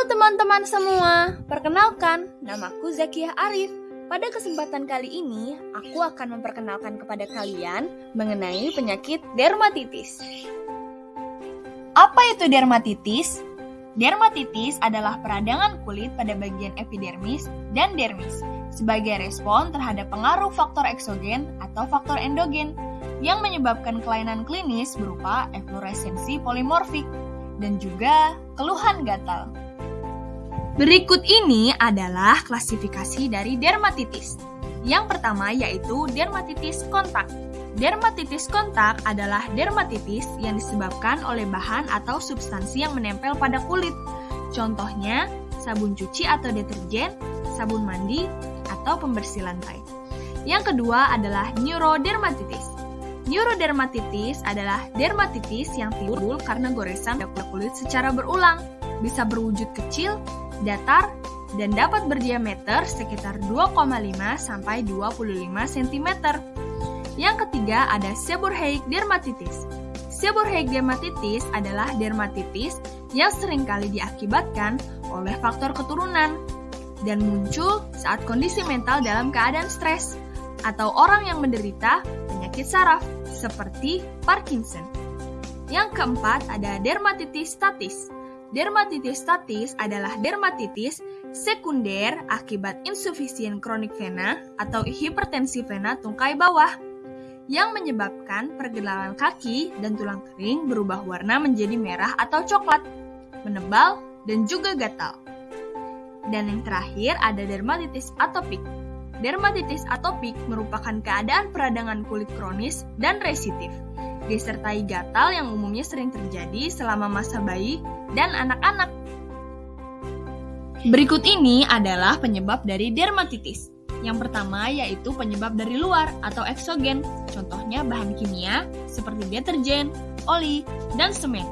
Halo teman-teman semua, perkenalkan, namaku Zakiah Arif. Pada kesempatan kali ini, aku akan memperkenalkan kepada kalian mengenai penyakit dermatitis. Apa itu dermatitis? Dermatitis adalah peradangan kulit pada bagian epidermis dan dermis sebagai respon terhadap pengaruh faktor eksogen atau faktor endogen yang menyebabkan kelainan klinis berupa efloresensi polimorfik dan juga keluhan gatal. Berikut ini adalah klasifikasi dari dermatitis. Yang pertama yaitu dermatitis kontak. Dermatitis kontak adalah dermatitis yang disebabkan oleh bahan atau substansi yang menempel pada kulit. Contohnya, sabun cuci atau deterjen, sabun mandi, atau pembersih lantai. Yang kedua adalah neurodermatitis. Neurodermatitis adalah dermatitis yang timbul karena goresan kulit secara berulang, bisa berwujud kecil, datar, dan dapat berdiameter sekitar 2,5 sampai 25 cm. Yang ketiga ada seborrheic dermatitis. Seborrheic dermatitis adalah dermatitis yang sering kali diakibatkan oleh faktor keturunan dan muncul saat kondisi mental dalam keadaan stres atau orang yang menderita penyakit saraf seperti Parkinson. Yang keempat ada dermatitis statis. Dermatitis statis adalah dermatitis sekunder akibat insufisien kronik vena atau hipertensi vena tungkai bawah yang menyebabkan pergelangan kaki dan tulang kering berubah warna menjadi merah atau coklat, menebal, dan juga gatal. Dan yang terakhir ada dermatitis atopik Dermatitis atopik merupakan keadaan peradangan kulit kronis dan resitif, disertai gatal yang umumnya sering terjadi selama masa bayi dan anak-anak. Berikut ini adalah penyebab dari dermatitis. Yang pertama yaitu penyebab dari luar atau eksogen, contohnya bahan kimia seperti deterjen, oli, dan semen.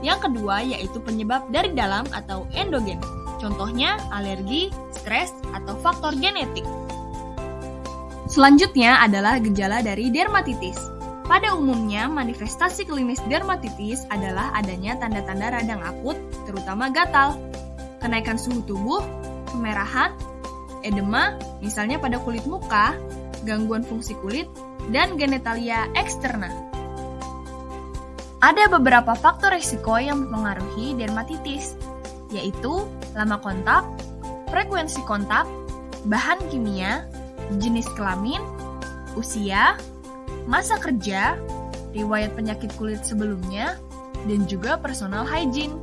Yang kedua yaitu penyebab dari dalam atau endogen, contohnya alergi, stres, atau faktor genetik. Selanjutnya adalah gejala dari dermatitis. Pada umumnya, manifestasi klinis dermatitis adalah adanya tanda-tanda radang akut, terutama gatal, kenaikan suhu tubuh, kemerahan, edema, misalnya pada kulit muka, gangguan fungsi kulit, dan genitalia eksterna. Ada beberapa faktor risiko yang mempengaruhi dermatitis, yaitu lama kontak, frekuensi kontak, bahan kimia, jenis kelamin, usia, masa kerja, riwayat penyakit kulit sebelumnya, dan juga personal hygiene.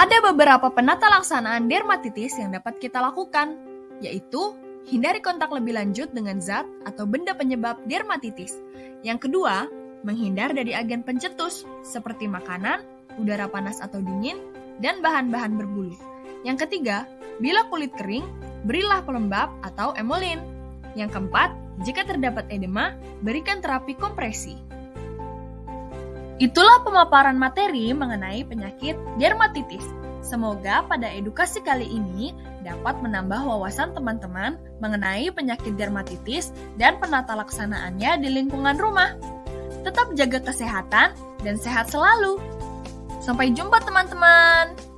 Ada beberapa penata laksanaan dermatitis yang dapat kita lakukan, yaitu hindari kontak lebih lanjut dengan zat atau benda penyebab dermatitis. Yang kedua, menghindar dari agen pencetus seperti makanan, udara panas atau dingin, dan bahan-bahan berbulu. Yang ketiga, bila kulit kering, berilah pelembab atau emolin. Yang keempat, jika terdapat edema, berikan terapi kompresi. Itulah pemaparan materi mengenai penyakit dermatitis. Semoga pada edukasi kali ini dapat menambah wawasan teman-teman mengenai penyakit dermatitis dan penata laksanaannya di lingkungan rumah. Tetap jaga kesehatan dan sehat selalu. Sampai jumpa teman-teman.